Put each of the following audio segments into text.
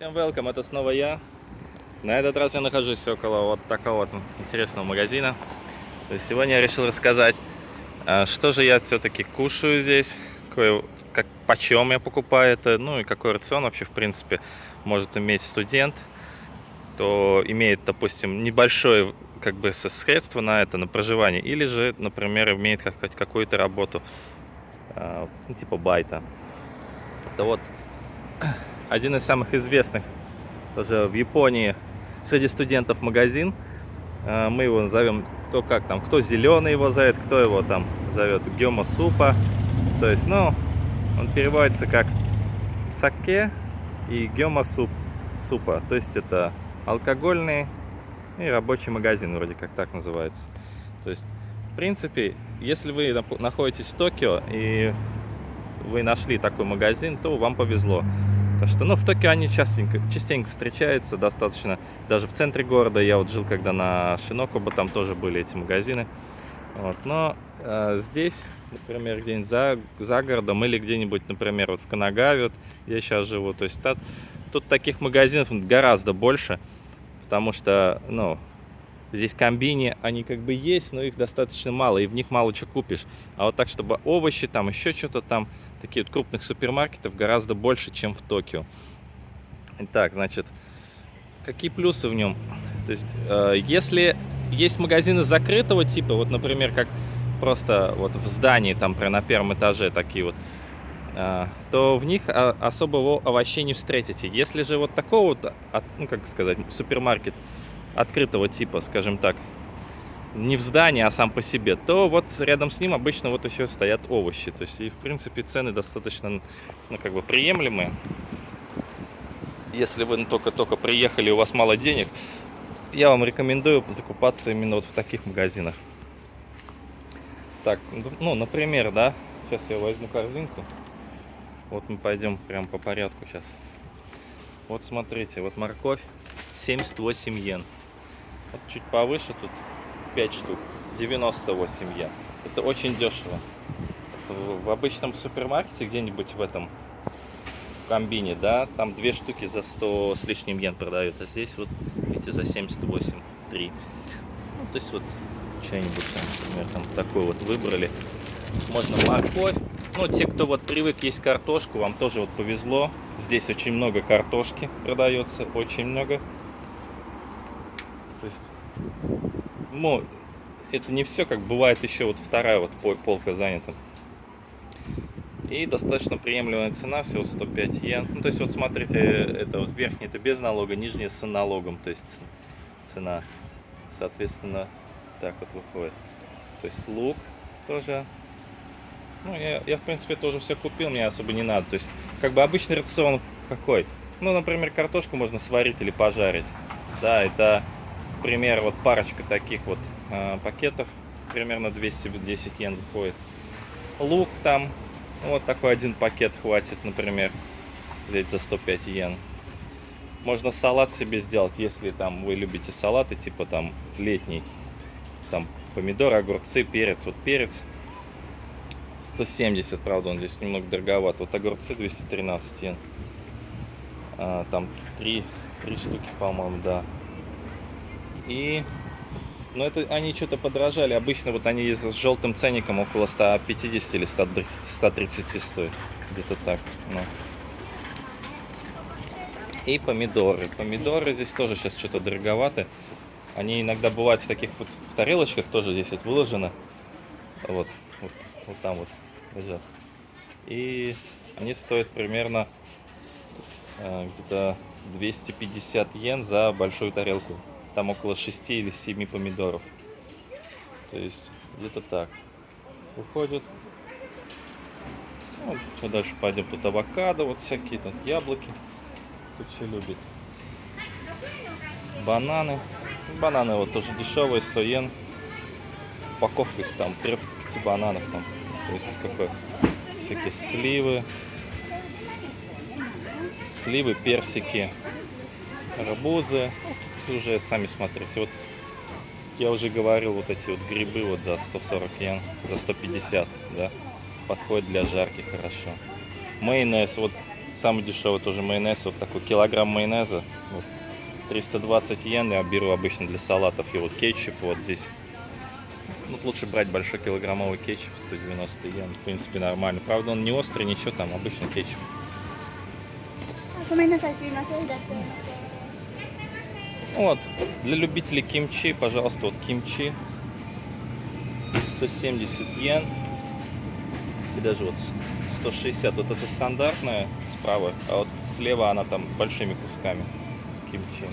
Всем welcome, это снова я. На этот раз я нахожусь около вот такого вот интересного магазина. То есть сегодня я решил рассказать, а, что же я все-таки кушаю здесь, какой, как, почем я покупаю это, ну и какой рацион вообще в принципе может иметь студент, то имеет, допустим, небольшое как бы средство на это, на проживание, или же, например, имеет какую-то работу, а, ну, типа байта. Это вот один из самых известных тоже в Японии среди студентов магазин. А, мы его назовем, то как там, кто зеленый его зовет, кто его там зовет гема супа. То есть, ну, он переводится как саке и гема суп супа. То есть это алкогольный и рабочий магазин, вроде как так называется. То есть, в принципе, если вы находитесь в Токио и вы нашли такой магазин, то вам повезло. Так что, ну, в Токио они частенько, частенько встречаются, достаточно. Даже в центре города, я вот жил когда на Шинокоба, там тоже были эти магазины. Вот, но э, здесь, например, где-нибудь за, за городом или где-нибудь, например, вот в Канагаве, вот я сейчас живу, то есть тут, тут таких магазинов гораздо больше, потому что, ну, Здесь комбини, они как бы есть, но их достаточно мало, и в них мало чего купишь. А вот так, чтобы овощи, там еще что-то там, такие вот крупных супермаркетов гораздо больше, чем в Токио. Итак, значит, какие плюсы в нем? То есть, э, если есть магазины закрытого типа, вот, например, как просто вот в здании, там, прям на первом этаже такие вот, э, то в них особого овощей не встретите. Если же вот такого вот, ну, как сказать, супермаркет, открытого типа, скажем так, не в здании, а сам по себе, то вот рядом с ним обычно вот еще стоят овощи. То есть и в принципе цены достаточно, ну как бы приемлемые. Если вы только-только приехали, у вас мало денег, я вам рекомендую закупаться именно вот в таких магазинах. Так, ну, например, да, сейчас я возьму корзинку. Вот мы пойдем прям по порядку сейчас. Вот смотрите, вот морковь 78 йен. Вот чуть повыше тут 5 штук. 98 йен. Это очень дешево. Это в обычном супермаркете где-нибудь в этом комбине, да, там две штуки за 100 с лишним йен продают, а здесь вот, видите, за 78 3. Ну, то есть вот что-нибудь, например, там такой вот выбрали. Можно морковь. Ну, те, кто вот привык есть картошку, вам тоже вот повезло. Здесь очень много картошки продается, очень много. То есть, ну, это не все, как бывает еще вот вторая вот полка занята. И достаточно приемлемая цена, всего 105 йен. Ну, то есть, вот смотрите, это вот верхний это без налога, нижний с налогом, то есть цена, соответственно, так вот выходит. То есть лук тоже. Ну, я, я в принципе тоже все купил, мне особо не надо. То есть, как бы обычный рацион какой? Ну, например, картошку можно сварить или пожарить. Да, это пример, вот парочка таких вот э, пакетов, примерно 210 йен выходит. Лук там, вот такой один пакет хватит, например, взять за 105 йен. Можно салат себе сделать, если там вы любите салаты, типа там летний. Там помидоры, огурцы, перец. Вот перец 170, правда, он здесь немного дороговат. Вот огурцы 213 йен. А, там 3, 3 штуки, по-моему, да. И... Ну, это они что-то подорожали. Обычно вот они с желтым ценником около 150 или 130, 130 стоят. Где-то так. Ну. И помидоры. Помидоры здесь тоже сейчас что-то дороговаты. Они иногда бывают в таких вот в тарелочках, тоже здесь вот выложено. Вот, вот, вот там вот лежат. И они стоят примерно э, где-то 250 йен за большую тарелку там около 6 или 7 помидоров. То есть где-то так. Выходит. Ну, дальше пойдем? Тут авокадо, вот всякие, тут яблоки. Тут все любит. Бананы. Бананы вот тоже дешевые, 100 йен. Упаковка из там 3 бананов там. То есть какой? Всякие сливы. Сливы, персики, арбузы уже сами смотрите. Вот я уже говорил, вот эти вот грибы вот за 140 йен, за 150, да, подходит для жарки хорошо. Майонез, вот самый дешевый тоже майонез, вот такой килограмм майонеза, вот, 320 йен, я беру обычно для салатов, и вот кетчуп вот здесь, ну, лучше брать большой килограммовый кетчуп, 190 йен, в принципе, нормально, правда, он не острый, ничего там, обычный кетчуп. ごめんなさい、すいません。いらっしゃいませ。 Вот, для любителей кимчи, пожалуйста, вот кимчи, 170 йен, и даже вот 160, вот это стандартная справа, а вот слева она там большими кусками кимчи.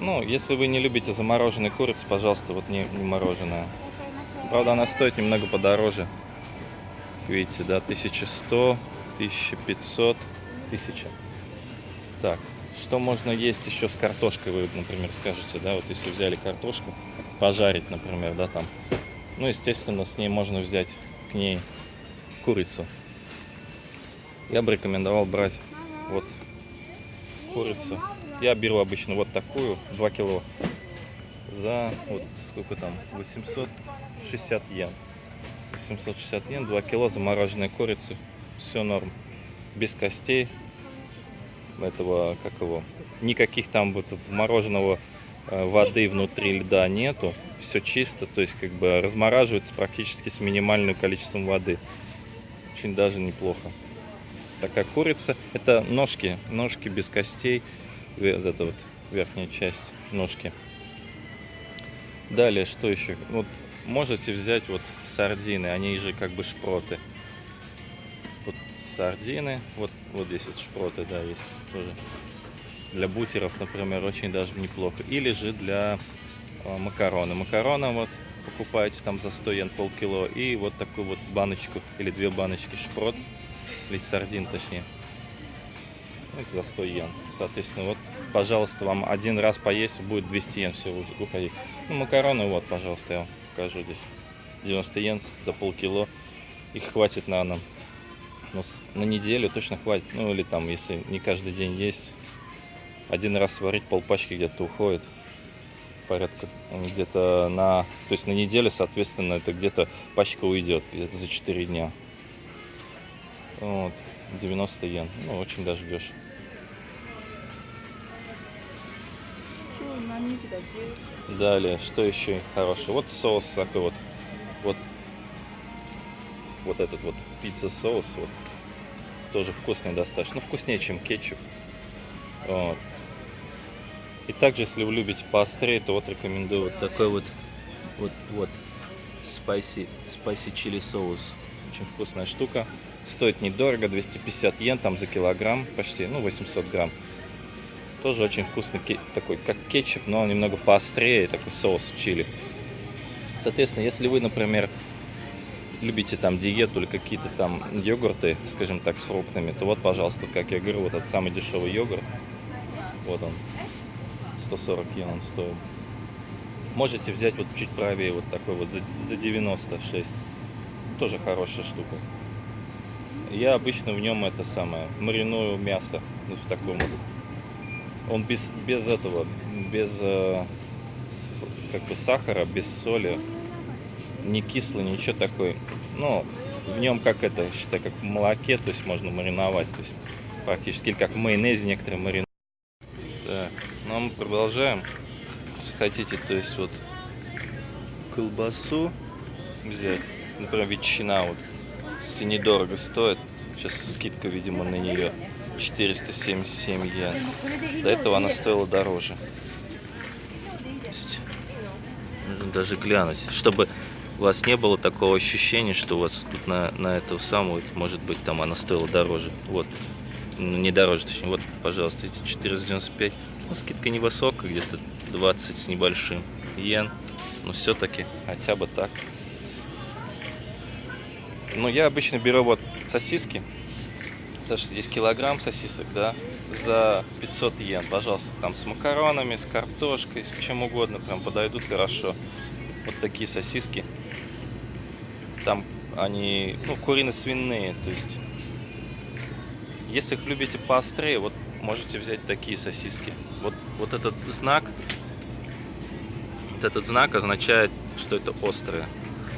Ну, если вы не любите замороженный курицу, пожалуйста, вот не, не мороженое. Правда, она стоит немного подороже. Видите, да, 1100, 1500, 1000. Так, что можно есть еще с картошкой, вы, например, скажете, да, вот если взяли картошку, пожарить, например, да, там. Ну, естественно, с ней можно взять к ней курицу. Я бы рекомендовал брать вот курицу. Я беру обычно вот такую, 2 кило, за, вот сколько там, 860 йен. 860 йен, 2 кило замороженной курицы, все норм, без костей, этого, как его, никаких там вот вмороженного э, воды внутри льда нету, все чисто, то есть как бы размораживается практически с минимальным количеством воды. Очень даже неплохо. Такая курица, это ножки, ножки без костей, вот это вот верхняя часть ножки. Далее, что еще? Вот можете взять вот сардины, они же как бы шпроты. Вот сардины, вот, вот здесь вот шпроты, да, есть тоже. Для бутеров, например, очень даже неплохо. Или же для э, макароны. Макароны вот покупаете там за 100 йен полкило. И вот такую вот баночку или две баночки шпрот, или сардин точнее. Это за 100 йен. Соответственно, вот, пожалуйста, вам один раз поесть будет 200 йен все уходить. Ну, макароны, вот, пожалуйста, я вам покажу здесь. 90 йен за полкило. Их хватит на, на, но на неделю точно хватит. Ну, или там, если не каждый день есть, один раз сварить полпачки где-то уходит. Порядка ну, где-то на... То есть на неделю, соответственно, это где-то пачка уйдет, где-то за 4 дня. Вот, 90 йен. Ну, очень даже дешево. Далее, что еще хорошее? Вот соус такой вот. Вот, вот этот вот пицца соус. Вот тоже вкусный достаточно. Ну, вкуснее, чем кетчуп. Вот. И также, если вы любите поострее, то вот рекомендую вот такой вот. Вот, вот. Spicy, spicy чили соус. Очень вкусная штука. Стоит недорого, 250 йен там за килограмм почти, ну 800 грамм. Тоже очень вкусный, такой как кетчуп, но немного поострее, такой соус чили. Соответственно, если вы, например, любите там диету или какие-то там йогурты, скажем так, с фруктами, то вот, пожалуйста, как я говорю, вот этот самый дешевый йогурт. Вот он. 140 йен он стоит. Можете взять вот чуть правее вот такой вот за, за 96. Тоже хорошая штука. Я обычно в нем это самое, мариную мясо. Вот в таком вот. Он без, без этого, без э, как бы сахара, без соли, не кислый, ничего такой. Ну, в нем как это, считай, как в молоке, то есть можно мариновать, то есть практически или как в майонезе некоторые маринуют. Так, ну а мы продолжаем. Если хотите, то есть вот колбасу взять, например, ветчина вот, если недорого стоит, сейчас скидка, видимо, на нее 477 йен. До этого она стоила дороже. Нужно даже глянуть, чтобы у вас не было такого ощущения, что у вас тут на, на эту самую, может быть, там она стоила дороже. Вот. Ну, не дороже, точнее. Вот, пожалуйста, эти 495. Ну, скидка невысокая, где-то 20 с небольшим йен. Но все-таки хотя бы так. Ну, я обычно беру вот сосиски. Потому что здесь килограмм сосисок, да, за 500 йен. Пожалуйста, там с макаронами, с картошкой, с чем угодно. Прям подойдут хорошо. Вот такие сосиски. Там они, ну, курино-свиные. То есть, если их любите поострее, вот можете взять такие сосиски. Вот, вот этот знак, вот этот знак означает, что это острое.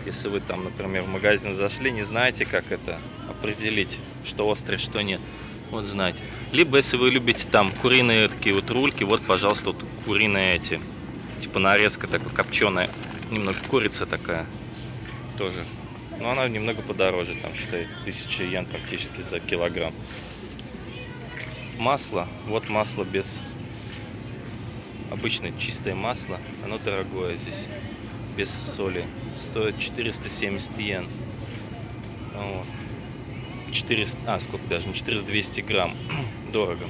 Если вы там, например, в магазин зашли, не знаете, как это определить, что острое, что нет. Вот знаете. Либо, если вы любите там куриные такие вот рульки, вот, пожалуйста, вот куриные эти. Типа нарезка такая копченая. Немного курица такая. Тоже. Но она немного подороже, там, считай, 1000 йен практически за килограмм. Масло. Вот масло без... Обычное чистое масло. Оно дорогое здесь. Без соли. Стоит 470 йен. Вот. 400, а сколько даже, не 400, 200 грамм. Дорого.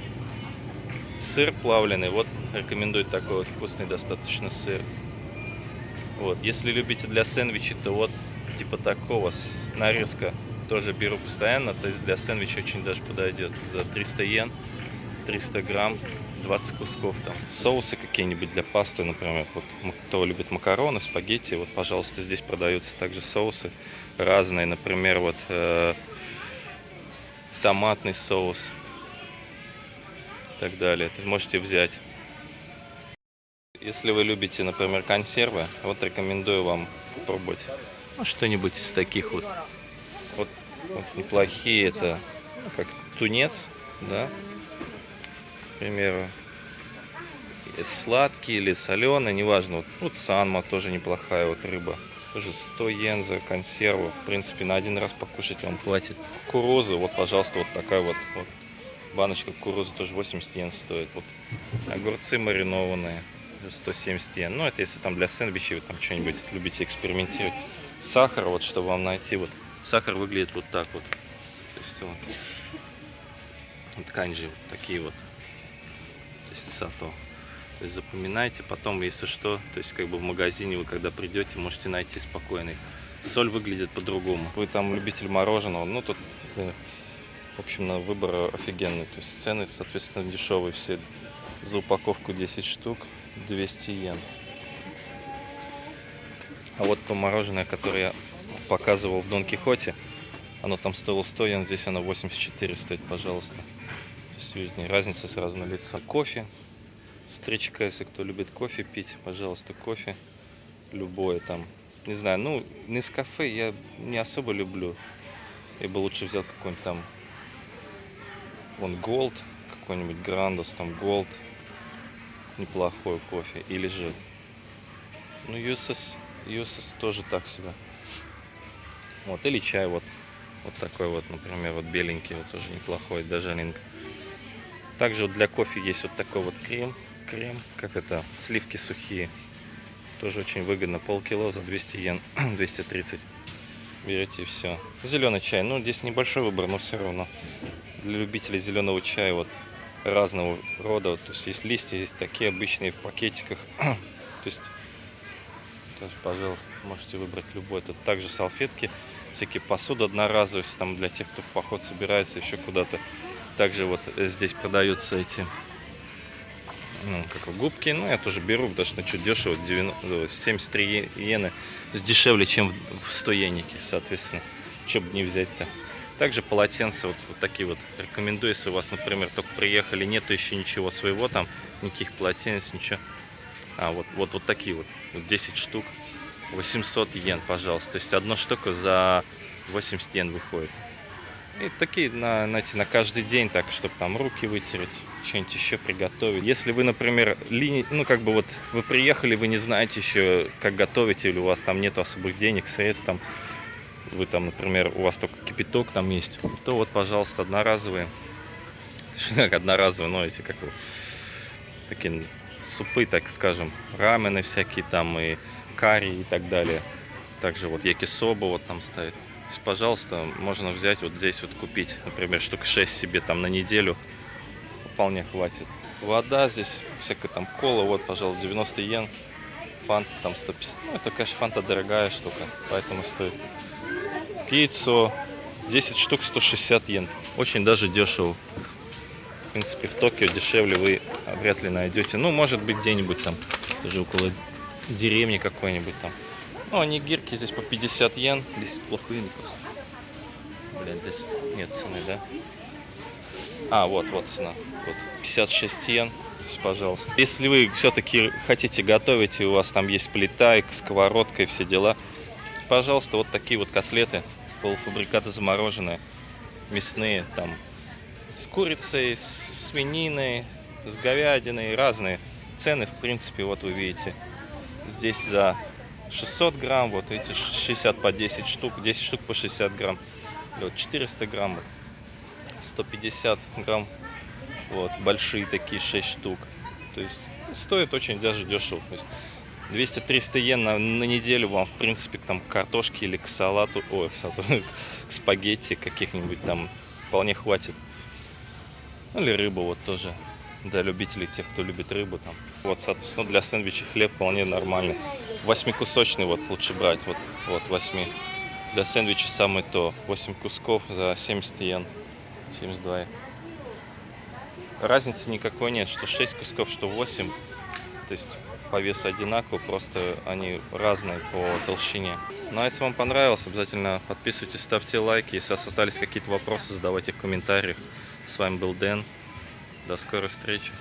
Сыр плавленый, вот рекомендую такой вот вкусный достаточно сыр. Вот, если любите для сэндвичей, то вот типа такого нарезка тоже беру постоянно, то есть для сэндвича очень даже подойдет. За 300 йен, 300 грамм, 20 кусков там. Соусы какие-нибудь для пасты, например, вот кто любит макароны, спагетти, вот, пожалуйста, здесь продаются также соусы разные, например, вот э, томатный соус и так далее. Есть можете взять. Если вы любите, например, консервы, вот рекомендую вам попробовать ну, что-нибудь из таких вот. Вот, вот неплохие это как тунец, да, к примеру. Сладкий или соленый, неважно. Вот, вот санма тоже неплохая вот рыба. Тоже 100 йен за консерву. В принципе, на один раз покушать вам платит. Кукуруза, вот, пожалуйста, вот такая вот, вот баночка кукурузы тоже 80 йен стоит. Вот огурцы маринованные 170 йен. Ну, это если там для сэндвичей вы там что-нибудь любите экспериментировать. Сахар, вот, чтобы вам найти, вот, сахар выглядит вот так вот. То есть, вот, вот канджи, вот такие вот. То есть, сато. То есть запоминайте, потом, если что, то есть как бы в магазине вы когда придете, можете найти спокойный. Соль выглядит по-другому. Вы там любитель мороженого, ну тут, э, в общем, на выбор офигенный. То есть цены, соответственно, дешевые все. За упаковку 10 штук 200 йен. А вот то мороженое, которое я показывал в Дон Кихоте, оно там стоило 100 йен, здесь оно 84 стоит, пожалуйста. Разница сразу на лицо. Кофе Стричка, если кто любит кофе пить, пожалуйста, кофе. Любое там. Не знаю, ну, с кафе я не особо люблю. Я бы лучше взял какой-нибудь там вон Gold, какой-нибудь Грандос, там Gold. Неплохой кофе. Или же, ну, USS, USS тоже так себе. Вот, или чай вот. Вот такой вот, например, вот беленький, вот тоже неплохой, даже линк. Также вот для кофе есть вот такой вот крем крем, как это, сливки сухие. Тоже очень выгодно. Полкило за 200 йен, 230. Берете и все. Зеленый чай. Ну, здесь небольшой выбор, но все равно. Для любителей зеленого чая вот разного рода. То есть есть листья, есть такие обычные в пакетиках. То есть тоже, пожалуйста, можете выбрать любой. Тут также салфетки, всякие посуды одноразовые, там для тех, кто в поход собирается еще куда-то. Также вот э, здесь продаются эти ну, как губки. Ну, я тоже беру, потому что что дешево, 90, 73 иены дешевле, чем в 100 йенике, соответственно. Что бы не взять-то. Также полотенца вот, вот такие вот рекомендую, если у вас, например, только приехали, нету еще ничего своего там, никаких полотенец, ничего. А, вот, вот, вот такие вот, вот 10 штук, 800 йен, пожалуйста. То есть одна штука за 80 йен выходит. И такие, на, знаете, на каждый день, так, чтобы там руки вытереть, что-нибудь еще приготовить. Если вы, например, лини... ну, как бы вот, вы приехали, вы не знаете еще, как готовить, или у вас там нету особых денег, средств, там, вы там, например, у вас только кипяток там есть, то вот, пожалуйста, одноразовые, как одноразовые, но эти, как такие супы, так скажем, рамены всякие там, и карри и так далее. Также вот якисоба вот там ставить есть, пожалуйста, можно взять вот здесь вот купить, например, штук 6 себе там на неделю. Вполне хватит. Вода здесь, всякая там кола, вот, пожалуйста, 90 йен. Фанта там 150. Ну, это, конечно, фанта дорогая штука, поэтому стоит. Пиццу 10 штук 160 йен. Очень даже дешево. В принципе, в Токио дешевле вы вряд ли найдете. Ну, может быть, где-нибудь там, даже около деревни какой-нибудь там. Ну, они гирки здесь по 50 йен. Здесь плохие просто. Блин, здесь нет цены, да? А, вот, вот цена. Вот 56 йен. Есть, пожалуйста. Если вы все-таки хотите готовить, и у вас там есть плита, и сковородка, и все дела, пожалуйста, вот такие вот котлеты, полуфабрикаты замороженные, мясные, там, с курицей, с свининой, с говядиной, разные. Цены, в принципе, вот вы видите. Здесь за 600 грамм, вот эти 60 по 10 штук, 10 штук по 60 грамм. Вот 400 грамм, 150 грамм, вот, большие такие 6 штук. То есть стоит очень даже дешево. То есть 200-300 йен на, на неделю вам, в принципе, там, к картошке или к салату, ой, к, салату, к спагетти каких-нибудь там вполне хватит. Ну, или рыбу вот тоже, для любителей, тех, кто любит рыбу там. Вот, соответственно, для сэндвича хлеб вполне нормальный. Восьмикусочный вот лучше брать, вот, вот, восьми. Для сэндвича самое то, 8 кусков за 70 йен, 72 йен. Разницы никакой нет, что 6 кусков, что 8. То есть по весу одинаково, просто они разные по толщине. Ну а если вам понравилось, обязательно подписывайтесь, ставьте лайки. Если остались какие-то вопросы, задавайте в комментариях. С вами был Дэн. До скорой встречи.